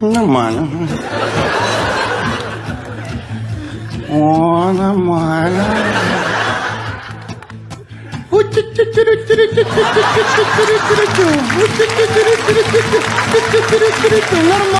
Нормально. О, нормально. Нормально.